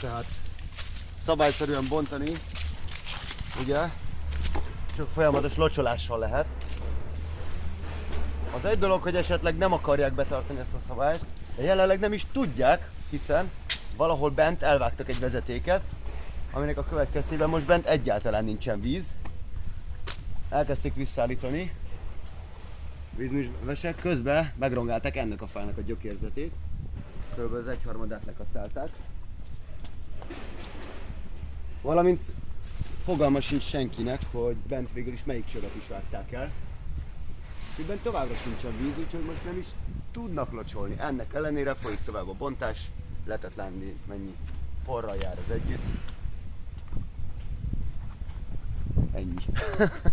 tehát szabályszerűen bontani, ugye, csak folyamatos locsolással lehet. Az egy dolog, hogy esetleg nem akarják betartani ezt a szabályt, de jelenleg nem is tudják, hiszen valahol bent elvágtak egy vezetéket, aminek a következtében most bent egyáltalán nincsen víz. Elkezdték visszaállítani vízművesek, közben megrongálták ennek a fának a gyökérzetét. Körülbelül az egyharmadát lekaszálták. Valamint fogalma sincs senkinek, hogy bent végül is melyik csövet is vágták el. Bent továbbra sincsen víz, úgyhogy most nem is tudnak locsolni. Ennek ellenére folyik tovább a bontás, lehetett lenni mennyi porral jár az együtt. Ennyi.